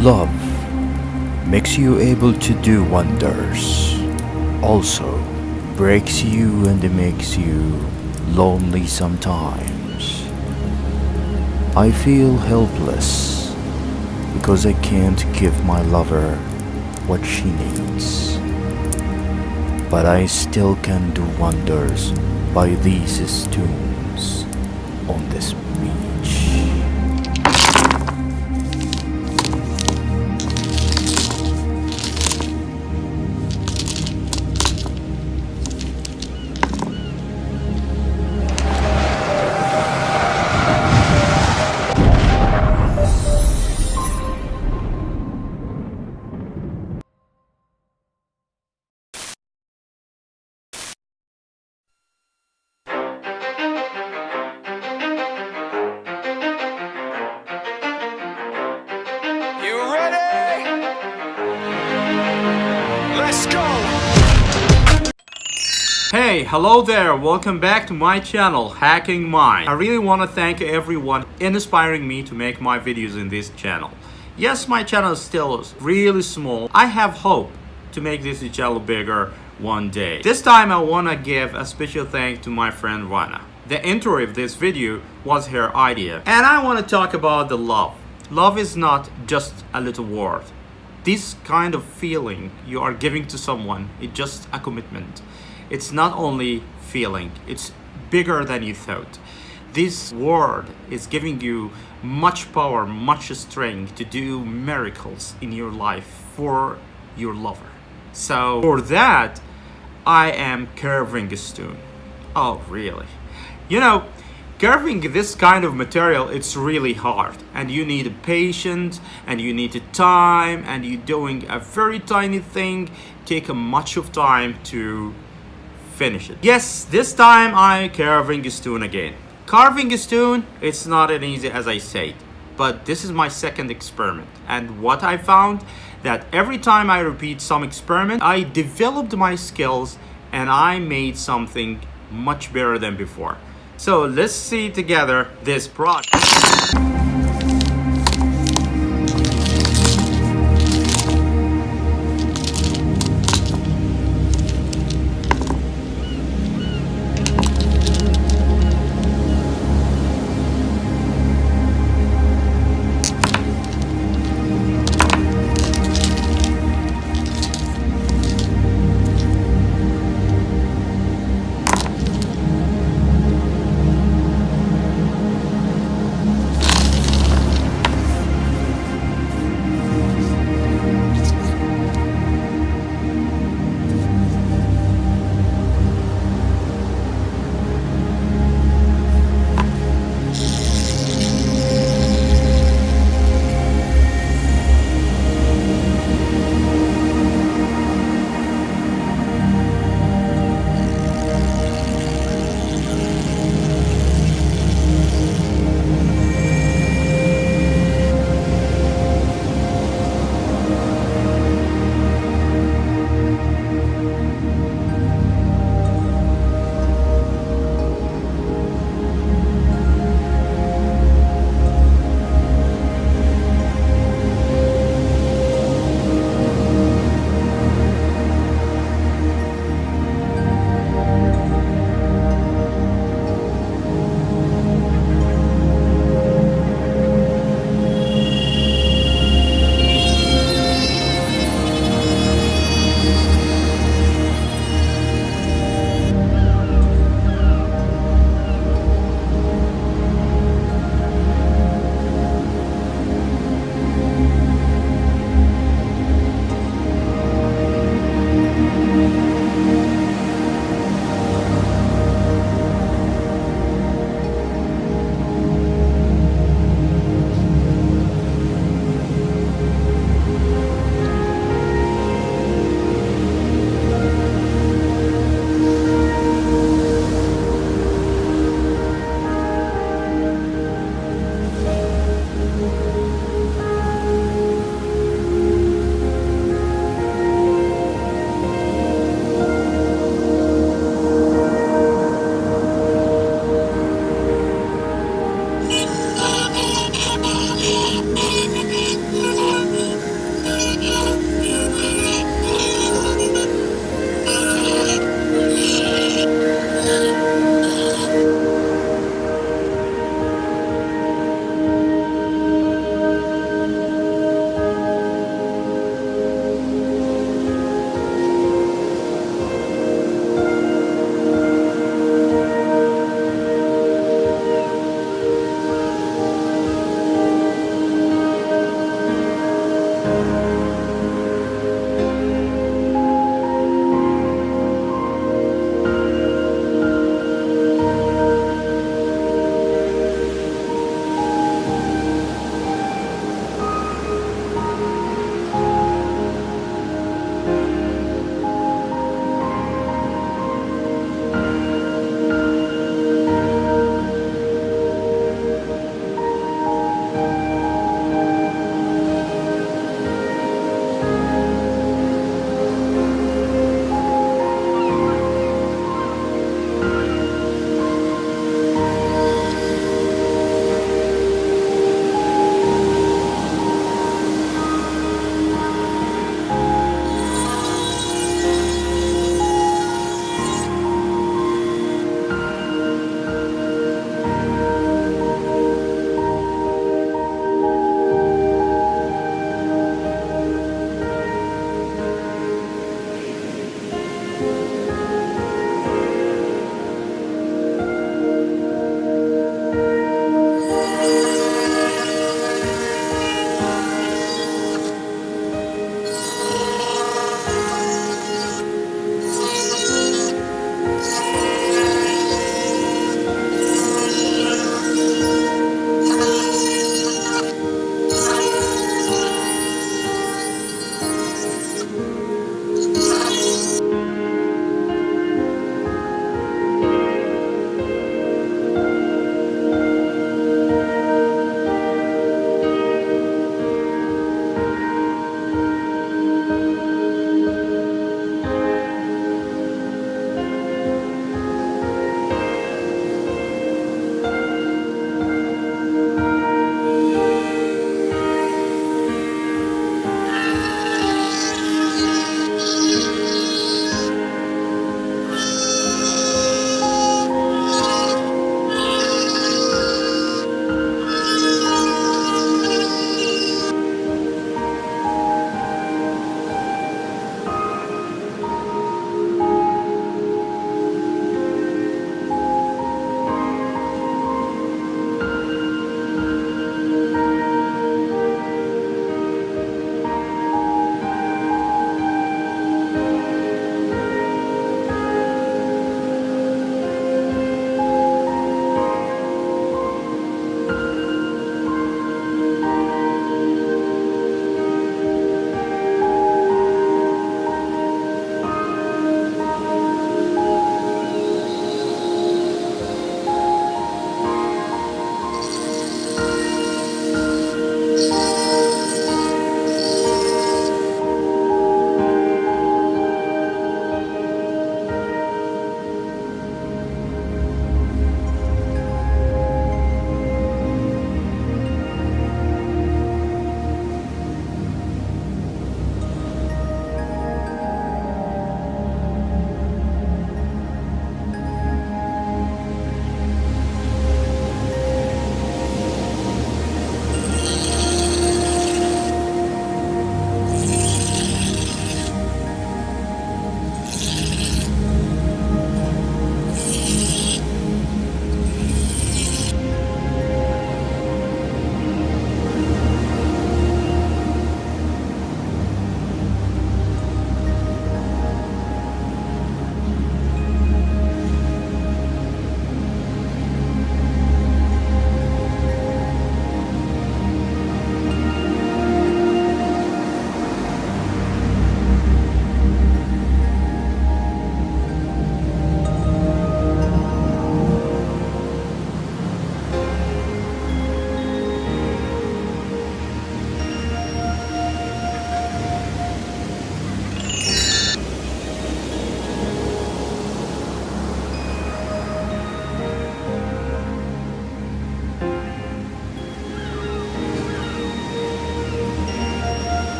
Love makes you able to do wonders. Also breaks you and makes you lonely sometimes. I feel helpless because I can't give my lover what she needs. But I still can do wonders by these stones on this hello there, welcome back to my channel, Hacking Mind. I really want to thank everyone inspiring me to make my videos in this channel. Yes, my channel is still really small. I have hope to make this channel bigger one day. This time I want to give a special thank to my friend Rana. The intro of this video was her idea. And I want to talk about the love. Love is not just a little word. This kind of feeling you are giving to someone, it's just a commitment. It's not only feeling, it's bigger than you thought. This word is giving you much power, much strength to do miracles in your life for your lover. So for that, I am carving a stone. Oh, really? You know, carving this kind of material, it's really hard. And you need patience, and you need time, and you're doing a very tiny thing, take a much of time to finish it. Yes, this time I carving a stone again. Carving a stone, it's not as easy as I said. But this is my second experiment. And what I found, that every time I repeat some experiment, I developed my skills and I made something much better than before. So let's see together this project.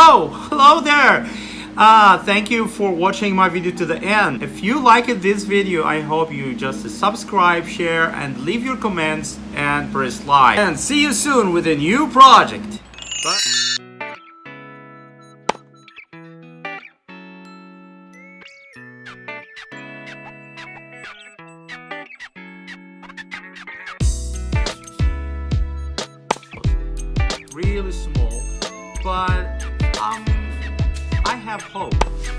Oh, hello there. Uh, thank you for watching my video to the end. If you liked this video, I hope you just subscribe, share, and leave your comments and press like. And see you soon with a new project. Bye. really small, but um, I have hope.